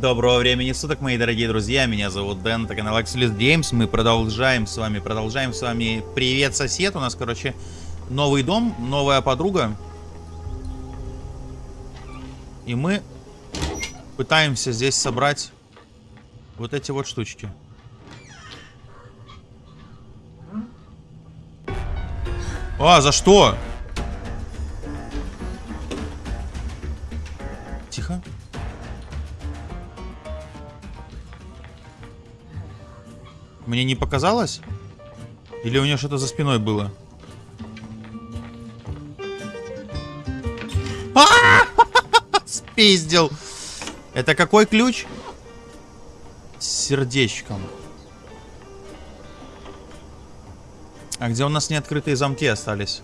Доброго времени суток, мои дорогие друзья, меня зовут Дэн, это канал Axelis Games, мы продолжаем с вами, продолжаем с вами Привет, сосед, у нас, короче, новый дом, новая подруга. И мы пытаемся здесь собрать вот эти вот штучки. А, за что? Тихо. Мне не показалось? Или у нее что-то за спиной было? А! Спиздил. Это какой ключ? С сердечком. А где у нас неоткрытые замки остались?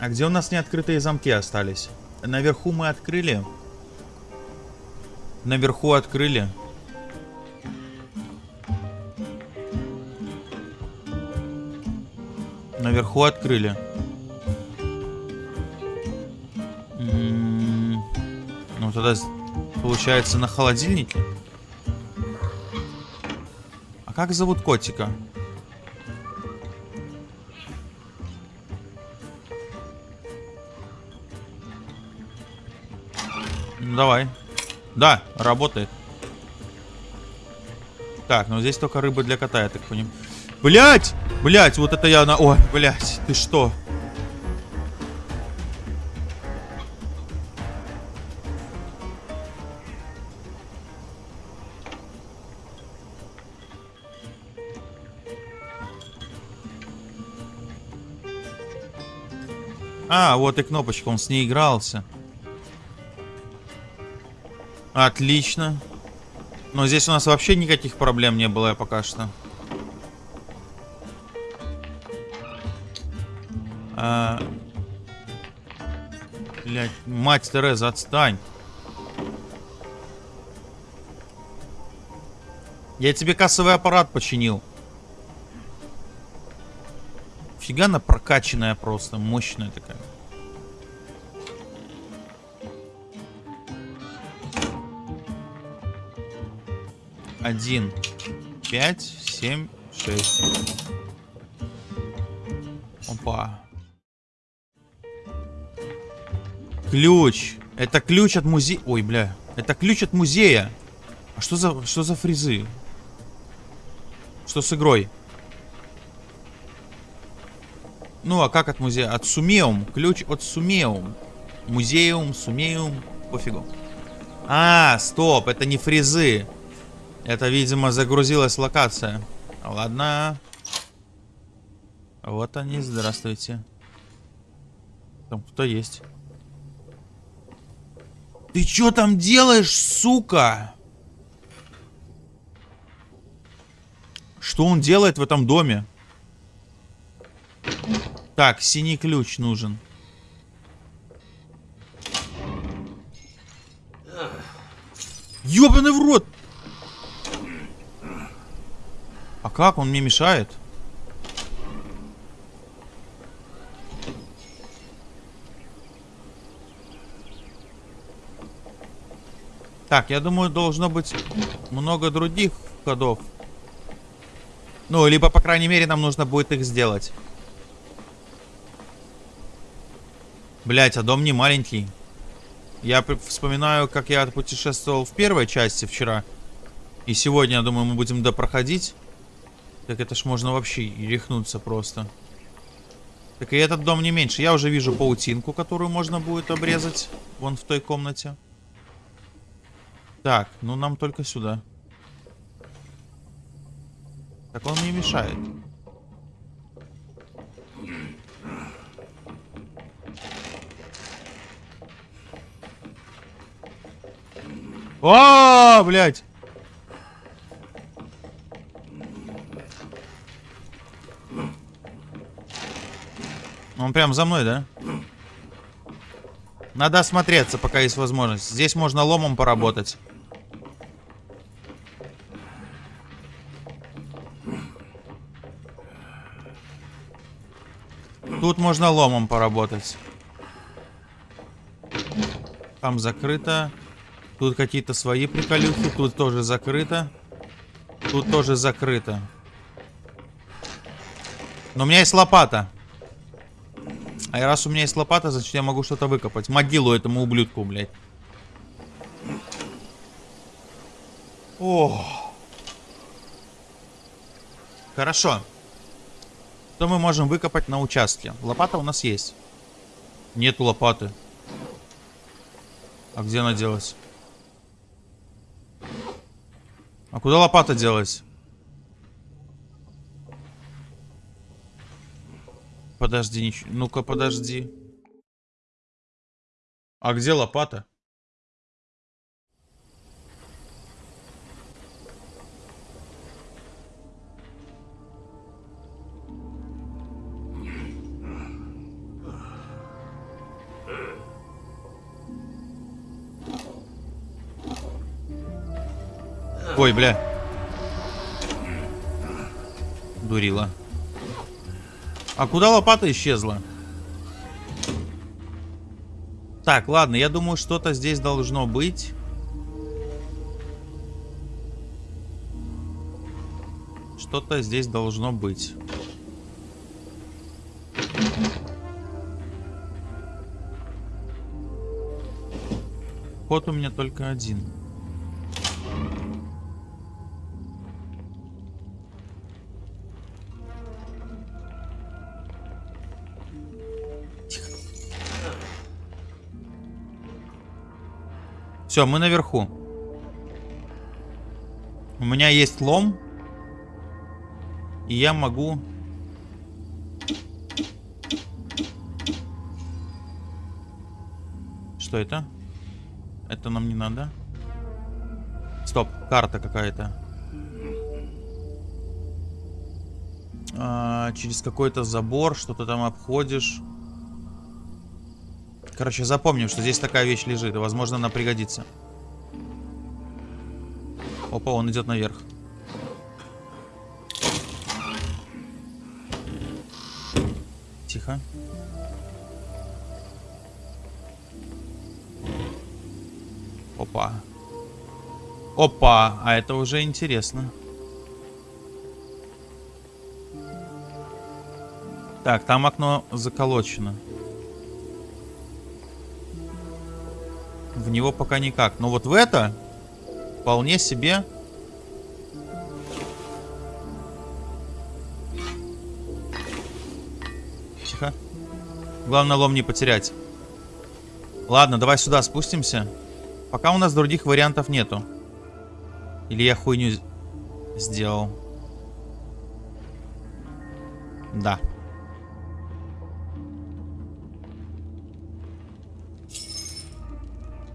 А где у нас неоткрытые замки остались? Наверху мы открыли. Наверху открыли. Наверху открыли. М-м-м. Ну тогда получается на холодильнике. А как зовут котика? Ну, давай. Да, работает. Так, ну здесь только рыба для кота, я так понимаю. Блять! Блять, вот это я на... Ой, блять, ты что? А, вот и кнопочка, он с ней игрался. Отлично. Но здесь у нас вообще никаких проблем не было пока что. Мать Тереза, отстань. Я тебе кассовый аппарат починил. Фига она прокачанная просто, мощная такая. Один, пять, семь, шесть. Опа. Ключ. Это ключ от музея. Ой, бля. Это ключ от музея. А что за, что за фрезы? Что с игрой? Ну, а как от музея? От Сумеум. Ключ от Сумеум. Музеум, Сумеум. Пофигу. А, стоп. Это не фрезы. Это, видимо, загрузилась локация. Ладно. Вот они, здравствуйте. Там кто есть? Ты что там делаешь, сука? Что он делает в этом доме? Так, синий ключ нужен. Ёбаный в рот! А как? Он мне мешает? Так, я думаю, должно быть много других ходов. Ну, либо, по крайней мере, нам нужно будет их сделать. Блять, а дом не маленький. Я вспоминаю, как я путешествовал в первой части вчера. И сегодня, я думаю, мы будем допроходить. Так это ж можно вообще рехнуться просто. Так и этот дом не меньше. Я уже вижу паутинку, которую можно будет обрезать. Вон в той комнате. Так, ну нам только сюда. Так он мне мешает. О, блядь! Он прям за мной, да? Надо осмотреться, пока есть возможность. Здесь можно ломом поработать. Тут можно ломом поработать. Там закрыто. Тут какие-то свои приколюхи. Тут тоже закрыто. Тут тоже закрыто. Но у меня есть лопата. А раз у меня есть лопата, значит я могу что-то выкопать. Могилу этому ублюдку, блядь. О. Хорошо. Что мы можем выкопать на участке? Лопата у нас есть. Нету лопаты. А где она делась? А куда лопата делась? Подожди, нич... ну-ка подожди. А где лопата? Ой, бля. Дурила. А куда лопата исчезла? Так, ладно, я думаю, что-то здесь должно быть. Что-то здесь должно быть. Ход у меня только один. Все, мы наверху. У меня есть лом. И я могу... Что это? Это нам не надо. Стоп, карта какая-то. А, через какой-то забор что-то там обходишь. Короче, запомним, что здесь такая вещь лежит. Возможно, она пригодится. Опа, он идет наверх. Тихо. Опа. Опа, а это уже интересно. Так, там окно заколочено. Него пока никак. Но вот в это вполне себе... Тихо. Главное лом не потерять. Ладно, давай сюда спустимся. Пока у нас других вариантов нету. Или я хуйню сделал. Да.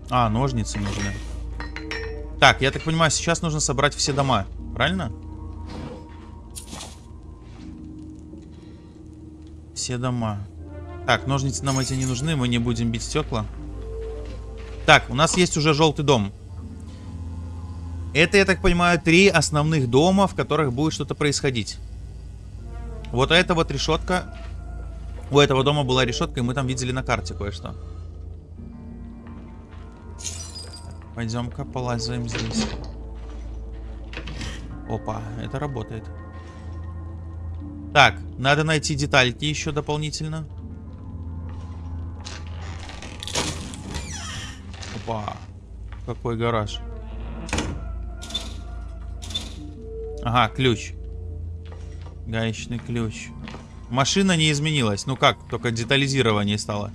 А, ножницы нужны. Так, я так понимаю, сейчас нужно собрать все дома. Правильно? Все дома. Так, ножницы нам эти не нужны, мы не будем бить стекла. Так, у нас есть уже желтый дом. Это, я так понимаю, три основных дома, в которых будет что-то происходить. Вот эта вот решетка. У этого дома была решетка, и мы там видели на карте кое-что. Пойдем-ка полазаем здесь. Опа, это работает. Так, надо найти детальки еще дополнительно. Опа, какой гараж. Ага, ключ. Гаечный ключ. Машина не изменилась. Ну как, только детализирование стало.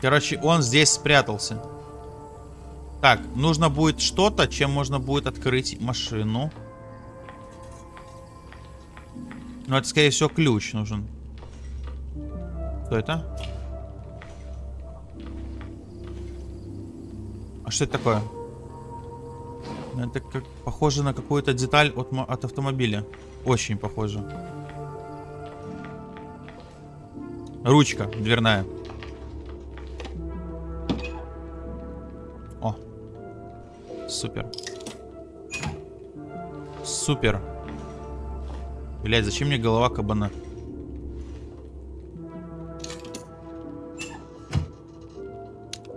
Короче, он здесь спрятался. Так, нужно будет что-то, чем можно будет открыть машину. Ну, это, скорее всего, ключ нужен. Что это? А что это такое? Это как похоже на какую-то деталь от, от автомобиля. Очень похоже. Ручка дверная. Супер. Супер. Блять, зачем мне голова кабана?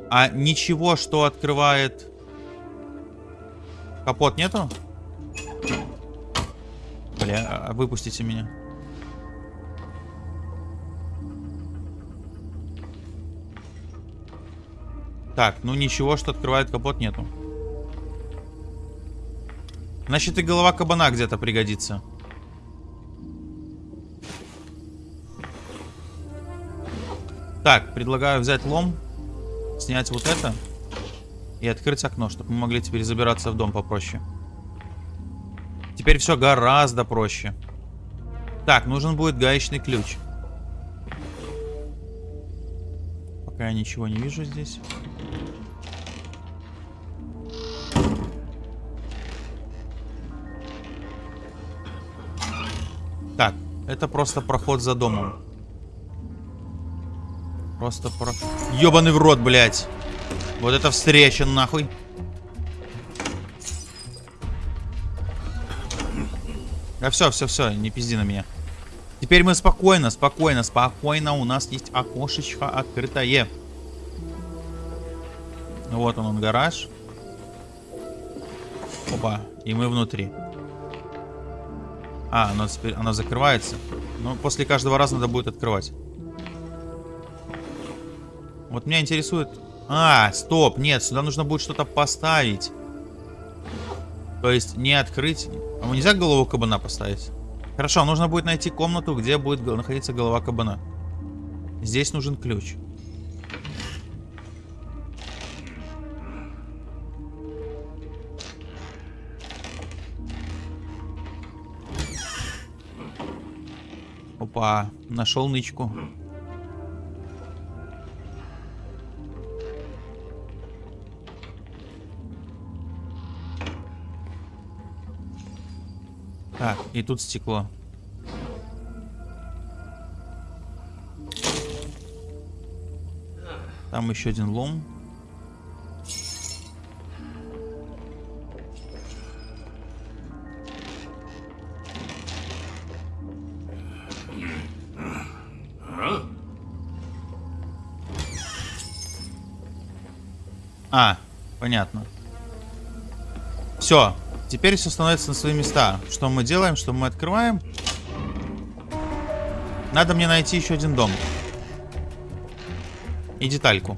А ничего, что открывает... Капот нету? Бля, а, выпустите меня. Так, ну ничего, что открывает капот, нету. Значит, и голова кабана где-то пригодится. Так, предлагаю взять лом, снять вот это и открыть окно, чтобы мы могли теперь забираться в дом попроще. Теперь все гораздо проще. Так, нужен будет гаечный ключ. Пока я ничего не вижу здесь. Это просто проход за домом. Просто про... Ёбаный в рот, блядь. Вот это встреча, нахуй. А все, все, все, не пизди на меня. Теперь мы спокойно, спокойно, спокойно. У нас есть окошечко открытое. Вот он, он гараж. Опа, и мы внутри. А, оно, теперь, оно закрывается. Но после каждого раза надо будет открывать. Вот меня интересует... А, стоп, нет, сюда нужно будет что-то поставить. То есть не открыть... А нельзя голову кабана поставить? Хорошо, нужно будет найти комнату, где будет находиться голова кабана. Здесь нужен ключ. Опа, нашел нычку. Так, и тут стекло. Там еще один лом. А, понятно. Все, Теперь все становится на свои места. Что мы делаем? Что мы открываем? Надо мне найти еще один дом. И детальку.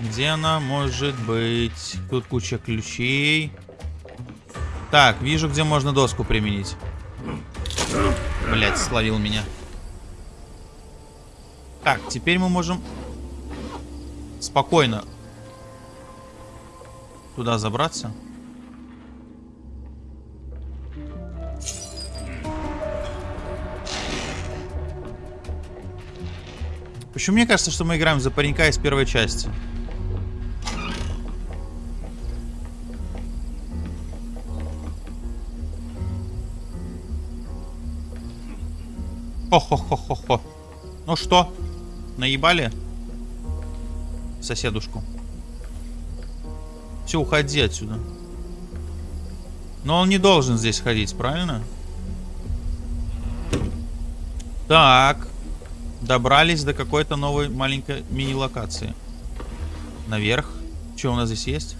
Где она может быть? Тут куча ключей. Так, вижу, где можно доску применить. Блять, словил меня. Так, теперь мы можем спокойно туда забраться? Почему мне кажется, что мы играем за паренька из первой части? Хо-хо-хо-хо-хо. Ну что, наебали соседушку? Все, уходи отсюда. Но он не должен здесь ходить, правильно? Так. Добрались до какой-то новой маленькой мини-локации. Наверх. Что у нас здесь есть?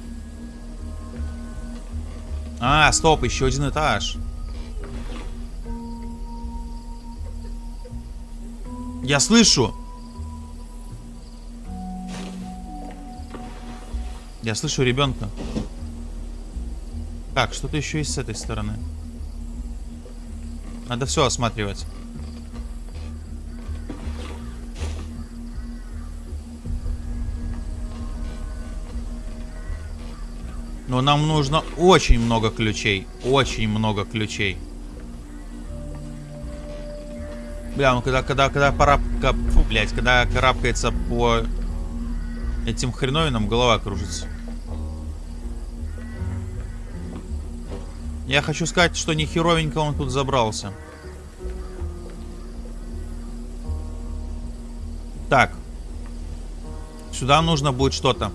А, стоп, еще один этаж. Я слышу. Я слышу ребенка. Так, что-то еще есть с этой стороны. Надо все осматривать. Но нам нужно очень много ключей. Очень много ключей. Бля, ну когда, когда, когда пора... Фу, блядь, когда карабкается по этим хреновинам голова кружится. Я хочу сказать, что не херовенько он тут забрался. Так. Сюда нужно будет что-то.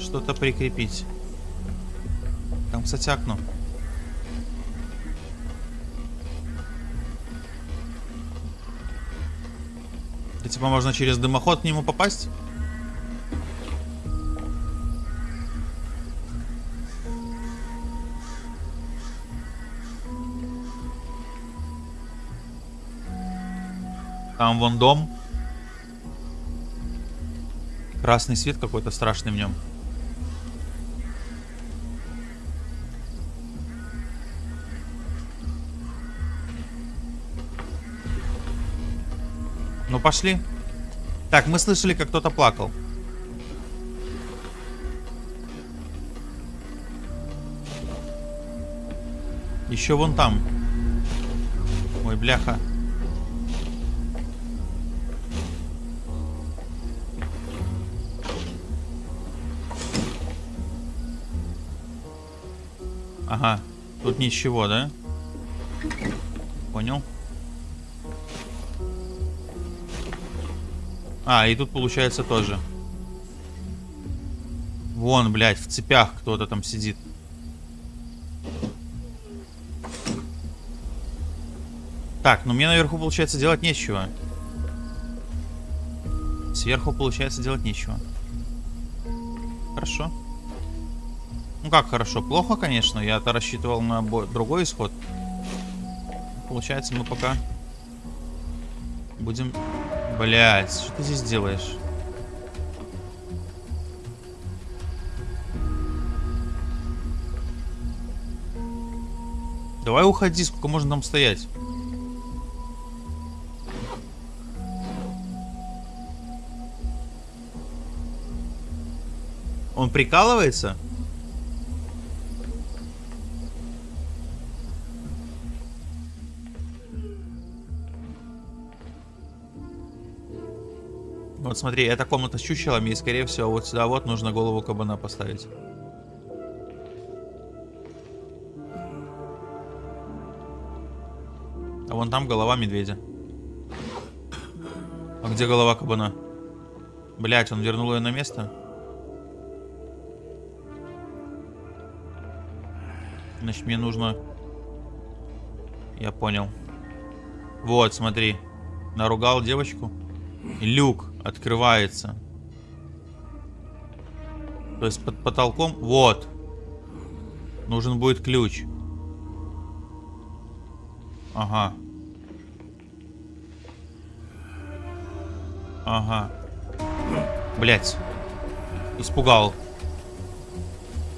Что-то прикрепить. Там, кстати, окно. Типа можно через дымоход к нему попасть? Там вон дом. Красный свет какой-то страшный в нем. Пошли. Так, мы слышали, как кто-то плакал. Еще вон там. Ой, бляха. Ага. Тут ничего, да? Понял. А, и тут получается тоже. Вон, блядь, в цепях кто-то там сидит. Так, ну мне наверху, получается, делать нечего. Сверху, получается, делать нечего. Хорошо. Ну как хорошо? Плохо, конечно. Я-то рассчитывал на другой исход. Получается, мы пока будем... Блять, что ты здесь делаешь? Давай уходи, сколько можно там стоять? Он прикалывается? Смотри, эта комната с чучелами, и скорее всего вот сюда вот нужно голову кабана поставить. А вон там голова медведя. А где голова кабана? Блять, он вернул ее на место? Значит, мне нужно... Я понял. Вот, смотри. Наругал девочку. Люк открывается. То есть под потолком... Вот. Нужен будет ключ. Ага. Ага. Блять. Испугал.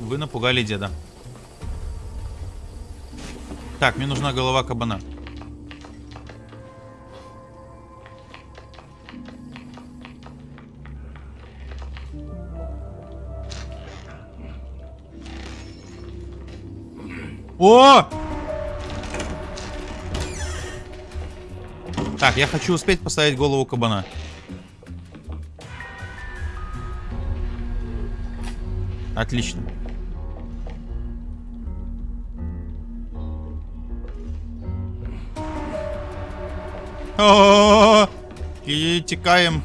Вы напугали деда. Так, мне нужна голова кабана. О! Так, я хочу успеть поставить голову кабана. Отлично. О -о -о -о! И текаем.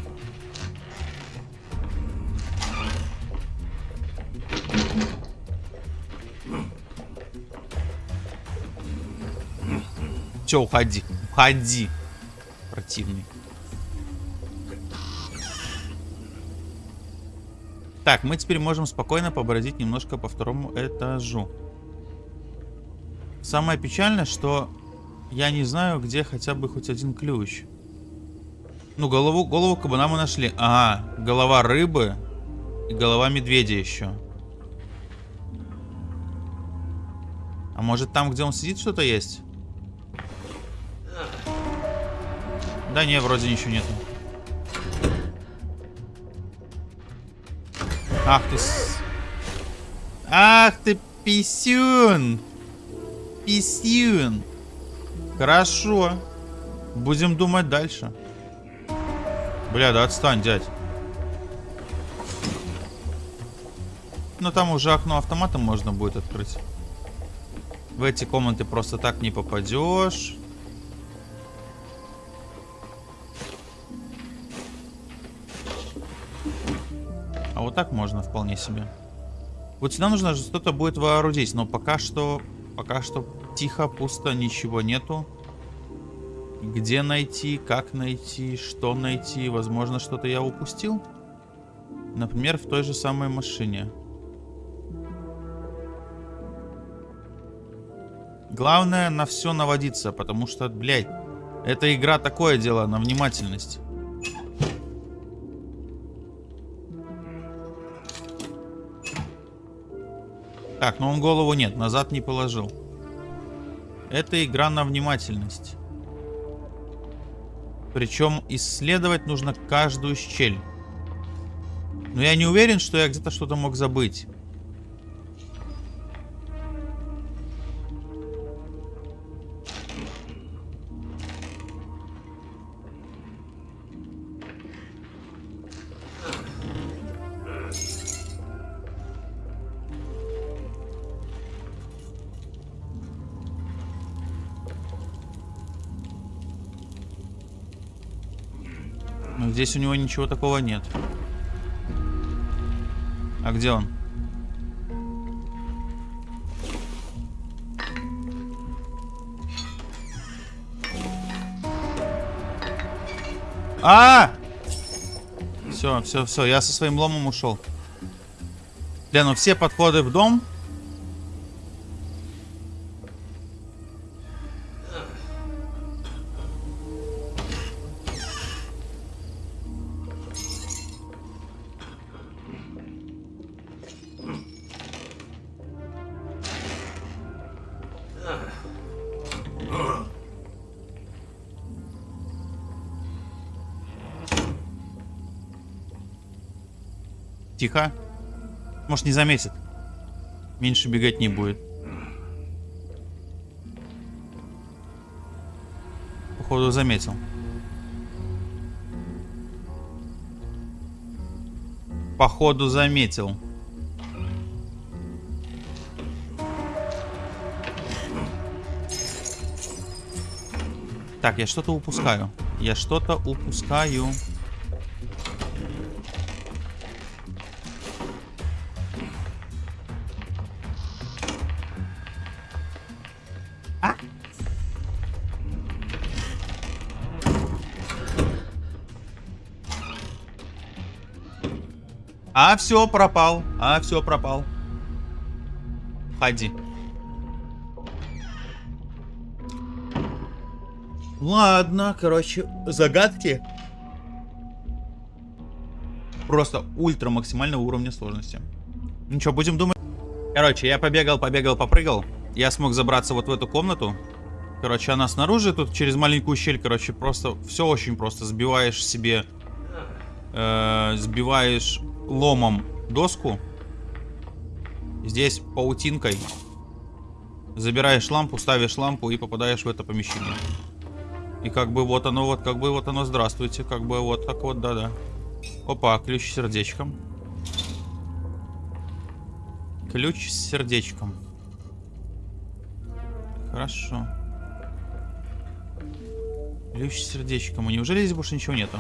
Все, уходи. Уходи. Противный. Так, мы теперь можем спокойно побродить немножко по второму этажу. Самое печальное, что я не знаю, где хотя бы хоть один ключ. Ну, голову, голову кабана мы нашли. Ага, голова рыбы и голова медведя еще. А может там, где он сидит, что-то есть? Да не, вроде ничего нету. Ах ты... С... Ах ты писюн! Писюн! Хорошо. Будем думать дальше. Бля, да отстань, дядь. Ну там уже окно автоматом можно будет открыть. В эти комнаты просто так не попадешь. Так можно вполне себе. Вот сюда нужно что-то будет вооружить, но пока что... Пока что тихо, пусто, ничего нету. Где найти, как найти, что найти. Возможно, что-то я упустил. Например, в той же самой машине. Главное на все наводиться, потому что, блядь, эта игра такое дело на внимательность. Так, но он голову нет, назад не положил. Это игра на внимательность. Причем исследовать нужно каждую щель. Но я не уверен, что я где-то что-то мог забыть. Здесь у него ничего такого нет. А где он? А! Все, все, все, я со своим ломом ушел. Бля, ну все подходы в дом Тихо. Может, не заметит. Меньше бегать не будет. Походу, заметил. Походу, заметил. Так, я что-то упускаю. Я что-то упускаю. А, все, пропал. А, все, пропал. Ходи. Ладно, короче, загадки. Просто ультра максимального уровня сложности. Ну что, будем думать. Короче, я побегал, побегал, попрыгал. Я смог забраться вот в эту комнату. Короче, она снаружи, тут через маленькую щель, короче, просто все очень просто. Сбиваешь себе, э, сбиваешь ломом доску. Здесь паутинкой. Забираешь лампу, ставишь лампу и попадаешь в это помещение. И как бы вот оно, вот как бы вот оно, здравствуйте. Как бы вот так вот, да-да. Опа, ключ с сердечком. Ключ с сердечком. Хорошо. Ключ с сердечком. А неужели здесь больше ничего нету?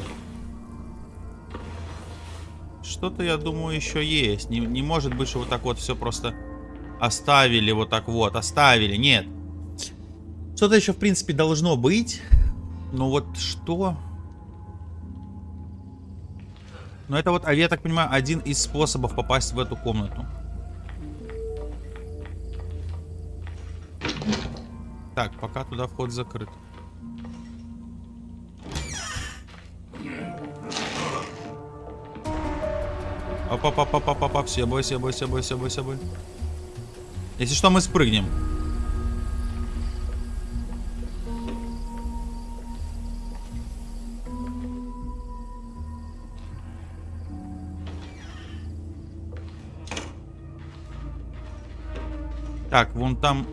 Что-то, я думаю, еще есть. Не, не может быть, что вот так вот все просто оставили. Вот так вот, оставили. Нет. Что-то еще, в принципе, должно быть. Но вот что... Но это вот, а я так понимаю, один из способов попасть в эту комнату. Так, пока туда вход закрыт. Опа-па-па-па-па-па. Все бой, все бой, все бой, все бой, все бой. Если что, мы спрыгнем. Так, вон там...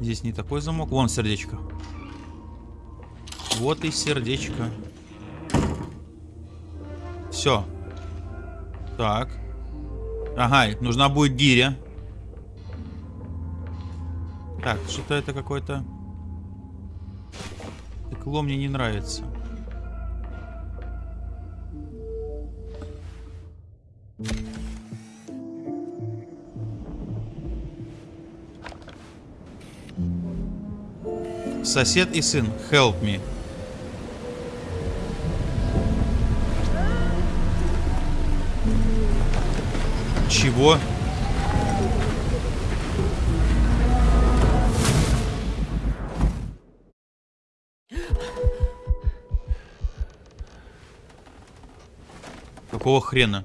Здесь не такой замок. Вон сердечко. Вот и сердечко. Все. Так. Ага, нужна будет гиря. Так, что-то это какой-то... Текло мне не нравится. Сосед и сын. Help me. Чего? Какого хрена?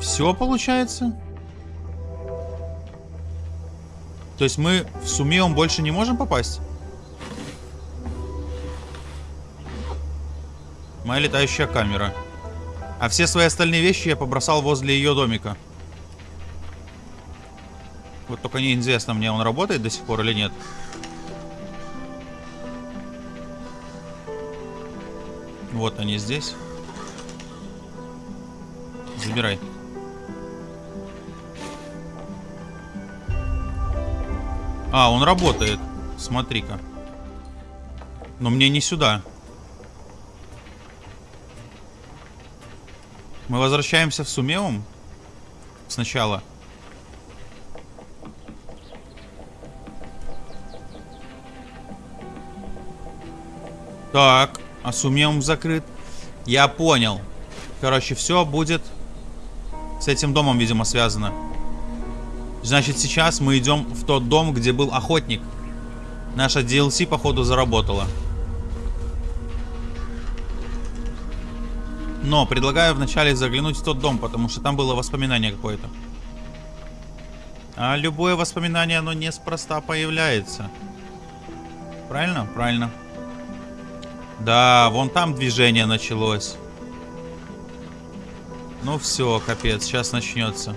Все получается? То есть мы в Сумеум больше не можем попасть? Моя летающая камера. А все свои остальные вещи я побросал возле ее домика. Вот только неизвестно мне, он работает до сих пор или нет. Вот они здесь. Забирай. А, он работает. Смотри-ка. Но мне не сюда. Мы возвращаемся в Сумеум? Сначала. Так, а Сумеум закрыт. Я понял. Короче, все будет с этим домом, видимо, связано. Значит, сейчас мы идем в тот дом, где был охотник. Наша DLC, походу, заработала. Но предлагаю вначале заглянуть в тот дом, потому что там было воспоминание какое-то. А любое воспоминание, оно неспроста появляется. Правильно? Правильно. Да, вон там движение началось. Ну все, капец, сейчас начнется.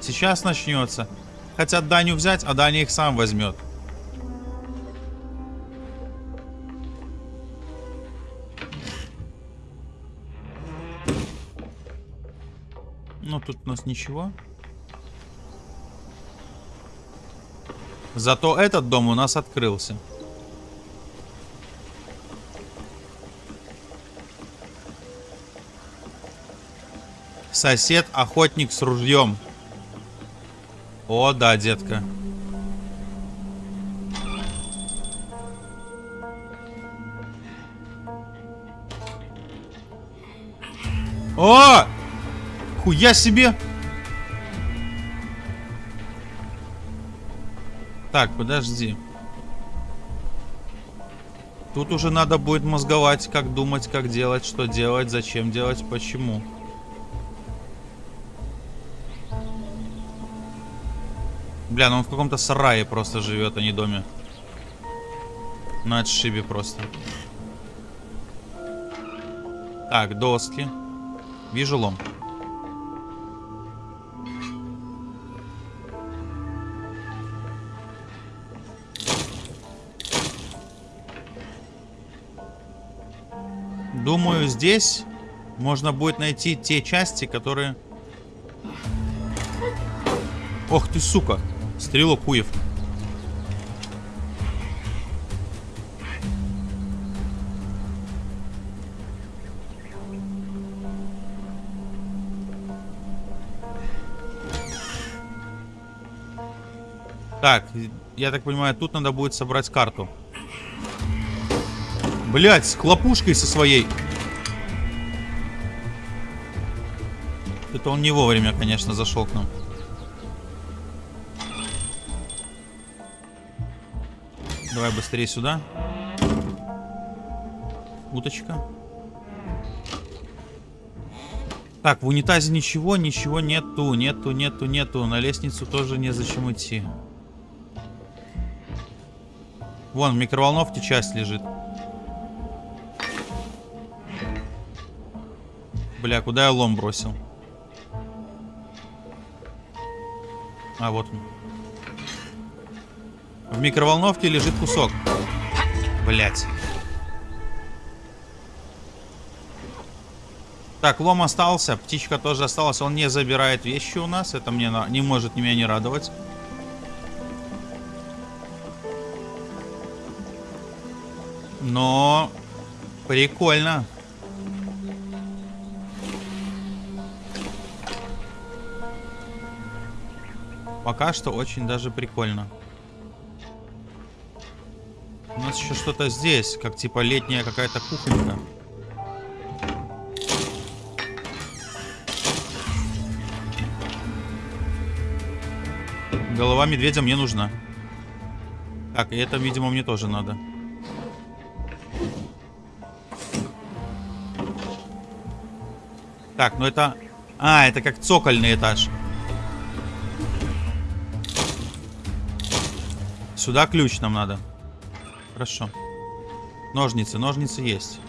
Сейчас начнется. Хотят Даню взять, а Даня их сам возьмет. Ну, тут у нас ничего. Зато этот дом у нас открылся. Сосед, охотник с ружьем. О, да, детка. О! Хуя себе! Так, подожди. Тут уже надо будет мозговать, как думать, как делать, что делать, зачем делать, почему. Бля, ну он в каком-то сарае просто живет, а не доме. На отшибе просто. Так, доски. Вижу лом. Думаю, здесь можно будет найти те части, которые... Ох ты, сука! Стрелок хуев. Так, я так понимаю, тут надо будет собрать карту. Блять, с хлопушкой со своей. Это он не вовремя, конечно, зашел к нам. Давай быстрее сюда. Уточка. Так, в унитазе ничего, ничего нету, нету, нету, нету. На лестницу тоже незачем идти. Вон, в микроволновке часть лежит. Бля, куда я лом бросил? А, вот он. В микроволновке лежит кусок. Блять. Так, лом остался, птичка тоже осталась. Он не забирает вещи у нас. Это мне не может меня не радовать. Но прикольно. Пока что очень даже прикольно. У нас еще что-то здесь, как типа летняя какая-то кухонька. Голова медведя мне нужна. Так, и это, видимо, мне тоже надо. Так, ну это... А, это как цокольный этаж. Сюда ключ нам надо. Хорошо. Ножницы, ножницы есть.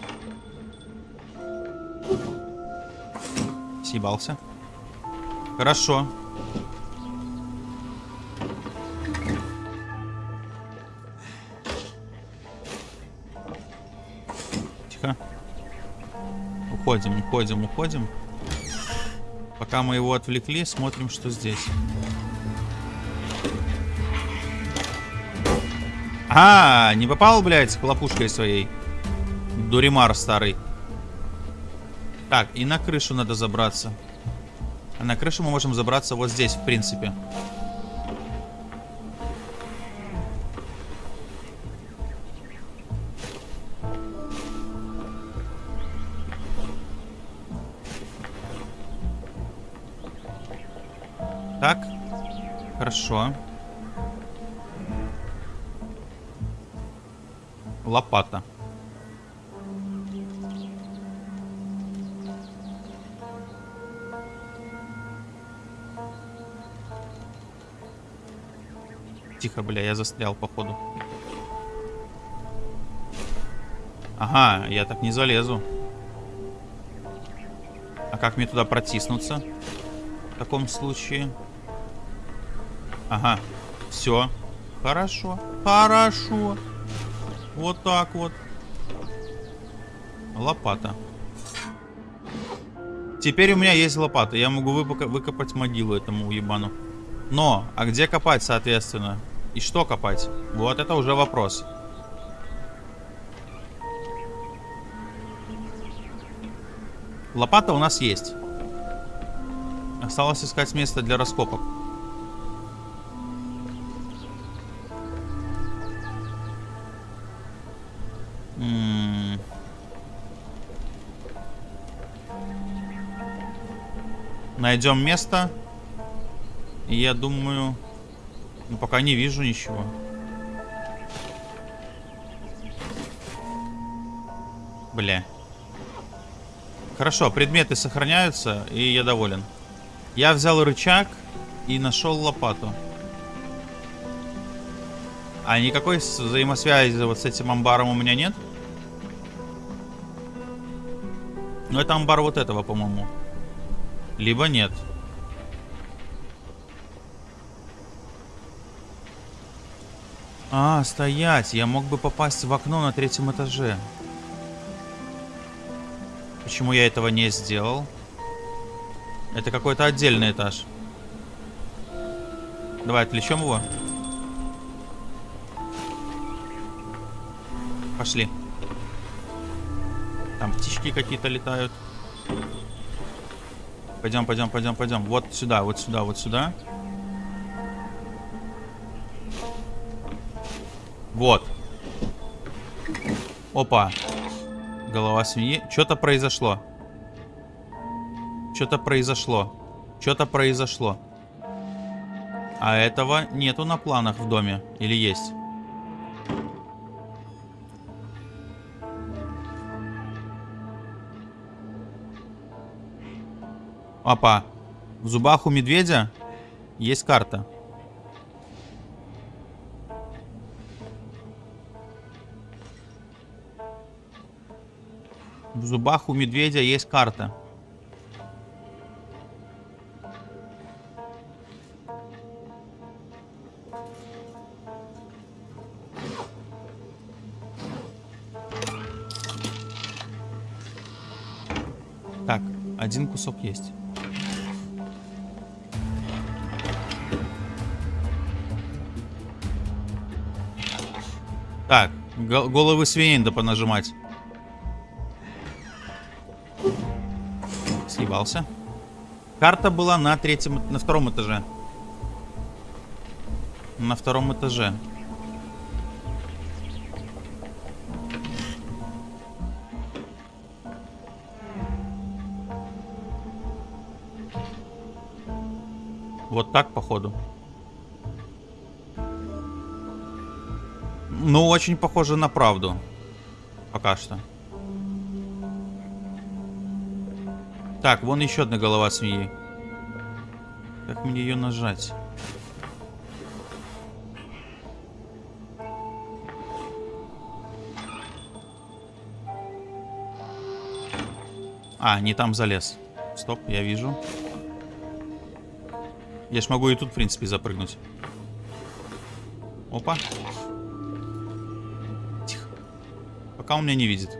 Съебался. Хорошо. Уходим, уходим, уходим. Пока мы его отвлекли, смотрим, что здесь. А, не попал, блядь, с хлопушкой своей. Дуримар старый. Так, и на крышу надо забраться. А на крышу мы можем забраться вот здесь, в принципе. Так. Хорошо. Лопата. Тихо, бля, я застрял, походу. Ага, я так не залезу. А как мне туда протиснуться? В таком случае. Ага. Все. Хорошо. Хорошо. Вот так вот. Лопата. Теперь у меня есть лопата. Я могу выкопать могилу этому уебану. Но, а где копать, соответственно? И что копать? Вот это уже вопрос. Лопата у нас есть. Осталось искать место для раскопок. Найдем место. Я думаю... Ну, пока не вижу ничего. Бля. Хорошо, предметы сохраняются, и я доволен. Я взял рычаг и нашел лопату. А никакой взаимосвязи вот с этим амбаром у меня нет? Ну, это амбар вот этого, по-моему. Либо нет. А, стоять. Я мог бы попасть в окно на третьем этаже. Почему я этого не сделал? Это какой-то отдельный этаж. Давай отвлечем его. Пошли. Там птички какие-то летают. Пойдем, пойдем, пойдем, пойдем. Вот сюда, вот сюда, вот сюда. Вот. Опа. Голова свиньи. Что-то произошло. Что-то произошло. Что-то произошло. А этого нету на планах в доме. Или есть? Опа. В зубах у медведя есть карта. В зубах у медведя есть карта. Кусок есть. Так, головы свиней надо понажимать. Съебался. Карта была на третьем, на втором этаже. На втором этаже. Вот так, походу. Ну, очень похоже на правду. Пока что. Так, вон еще одна голова свиньи. Как мне ее нажать? А, не там залез. Стоп, я вижу. Я ж могу и тут, в принципе, запрыгнуть. Опа. Тихо. Пока он меня не видит.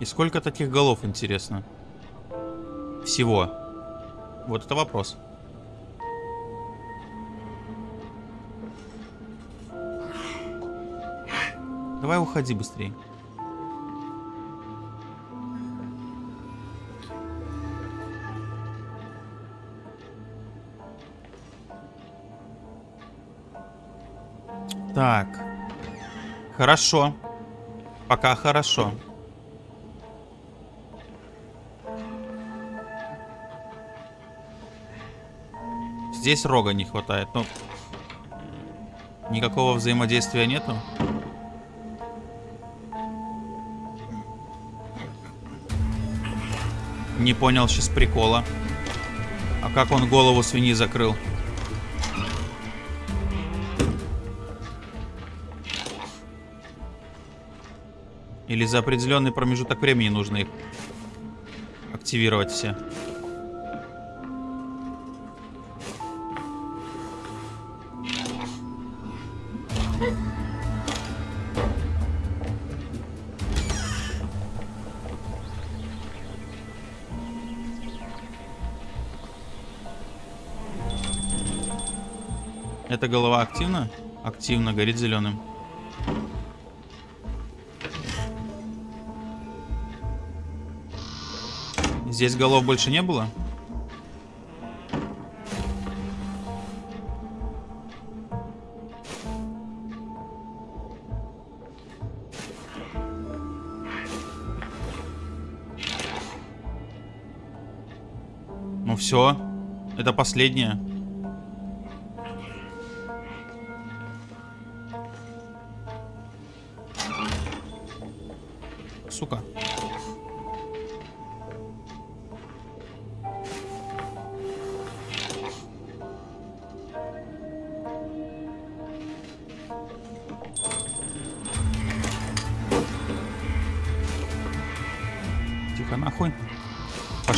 И сколько таких голов, интересно? Всего. Вот это вопрос. Давай уходи быстрее. Так. Хорошо. Пока хорошо. Здесь рога не хватает. Ну, никакого взаимодействия нету. Не понял сейчас прикола. А как он голову свиньи закрыл? Или за определенный промежуток времени нужно их активировать все? Эта голова активна? Активно, горит зеленым. Здесь голов больше не было? Ну все, это последнее.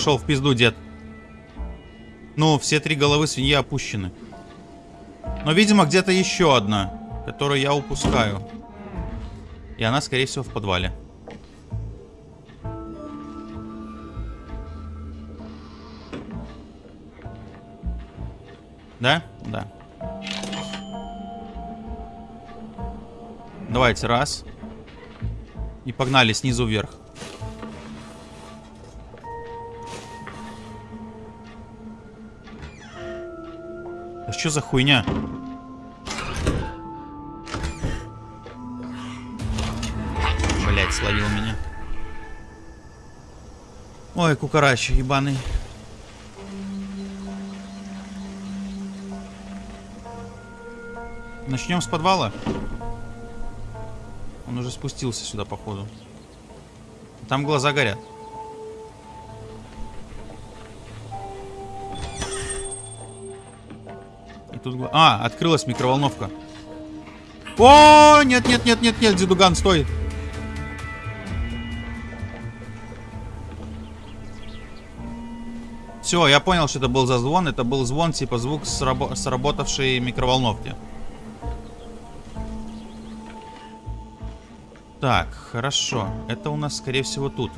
Пошел в пизду, дед. Ну, все три головы свиньи опущены. Но, видимо, где-то еще одна, которую я упускаю. И она, скорее всего, в подвале. Да? Да. Давайте, раз. И погнали снизу вверх. Что за хуйня? Блять, словил меня. Ой, кукарач ебаный. Начнем с подвала. Он уже спустился сюда, походу. Там глаза горят. Тут... А, открылась микроволновка. О, нет, нет, нет, нет, нет, дедуган, стой. Все, я понял, что это был за звон. Это был звон, типа звук срабо- сработавшей микроволновки. Так, хорошо. Это у нас, скорее всего, тут.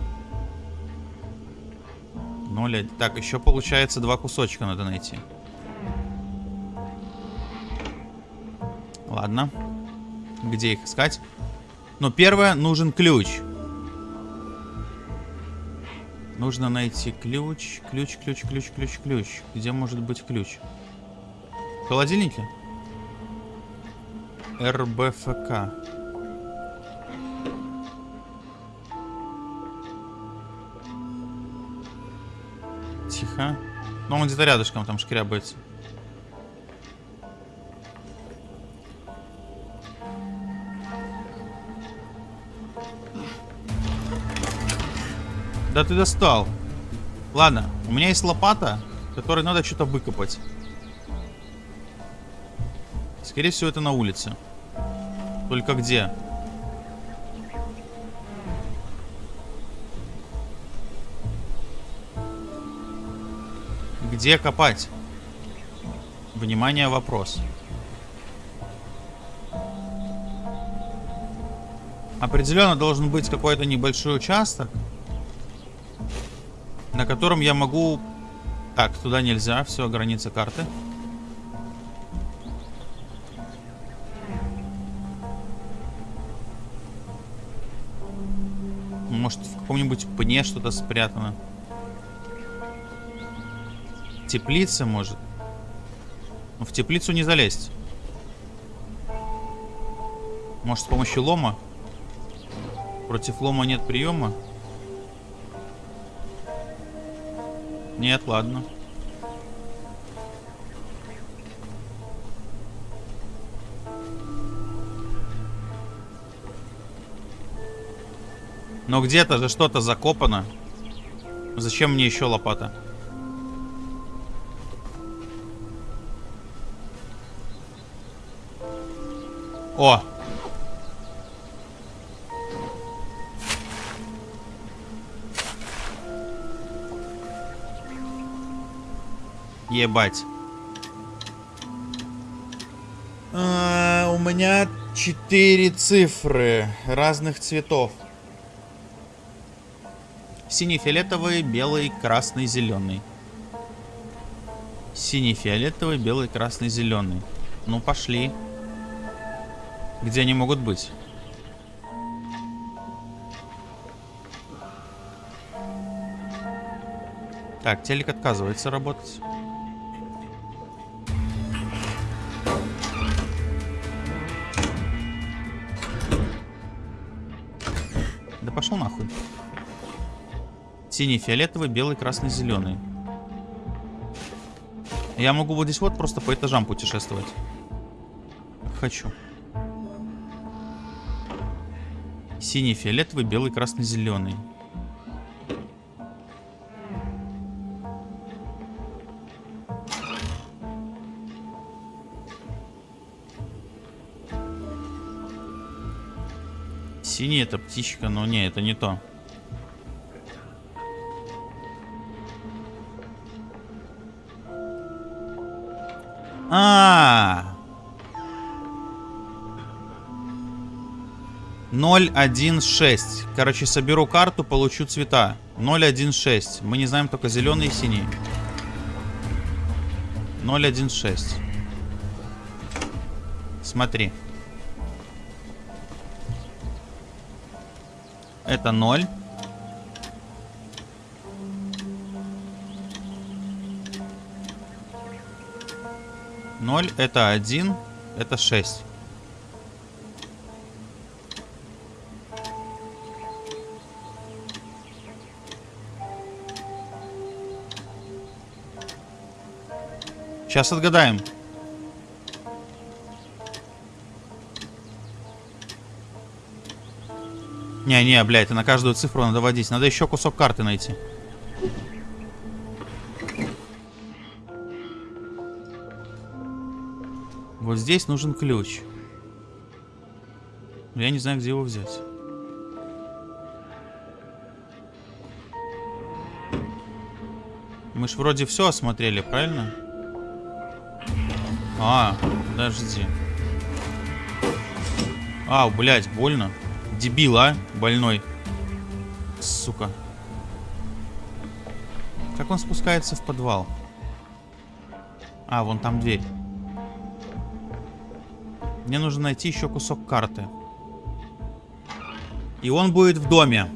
0, так, еще получается два кусочка надо найти. Ладно. Где их искать? Ну, первое, нужен ключ. Нужно найти ключ. Ключ, ключ, ключ, ключ, ключ. Где может быть ключ? В холодильнике? РБФК. Тихо. Ну, он где-то рядышком там шкрябается. Да ты достал. Ладно, у меня есть лопата, которой надо что-то выкопать. Скорее всего, это на улице. Только где? Где копать? Внимание, вопрос. Определенно должен быть какой-то небольшой участок, на котором я могу... Так, туда нельзя, все, граница карты. Может, в каком-нибудь пне что-то спрятано. Теплица, может. Но в теплицу не залезть. Может, с помощью лома? Против лома нет приема? Нет, ладно. Но где-то же что-то закопано. Зачем мне еще лопата? О! Ебать. А, у меня четыре цифры разных цветов. Синий, фиолетовый, белый, красный, зеленый. Синий, фиолетовый, белый, красный, зеленый. Ну, пошли. Где они могут быть? Так, телек отказывается работать. Синий, фиолетовый, белый, красный, зеленый. Я могу вот здесь вот просто по этажам путешествовать. Хочу. Синий, фиолетовый, белый, красный, зеленый. Синий это птичка, но не, это не то. А, -а, -а. 016. Короче, соберу карту, получу цвета. 016. Мы не знаем только зеленый и синий. 016. Смотри. Это 0. Ноль это один, это шесть. Сейчас отгадаем. Не-не, блядь, на каждую цифру надо водить. Надо еще кусок карты найти. Вот здесь нужен ключ. Я не знаю, где его взять. Мы ж вроде все осмотрели, правильно? А, подожди. А, блядь, больно. Дебил, а? Больной. Сука. Как он спускается в подвал? А, вон там дверь. Мне нужно найти еще кусок карты. И он будет в доме.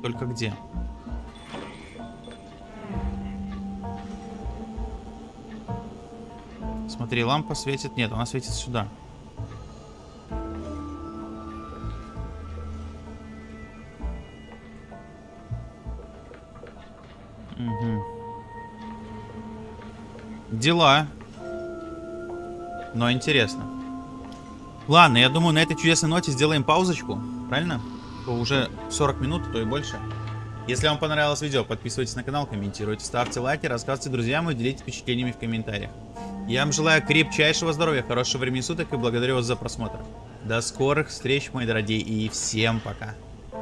только где. Смотри, лампа светит. Нет, она светит сюда. Угу. Дела. Но интересно. Ладно, я думаю, на этой чудесной ноте сделаем паузочку. Правильно? Уже 40 минут, а то и больше. Если вам понравилось видео, подписывайтесь на канал, комментируйте, ставьте лайки, рассказывайте друзьям и делитесь впечатлениями в комментариях. Я вам желаю крепчайшего здоровья, хорошего времени суток и благодарю вас за просмотр. До скорых встреч, мои дорогие, и всем пока.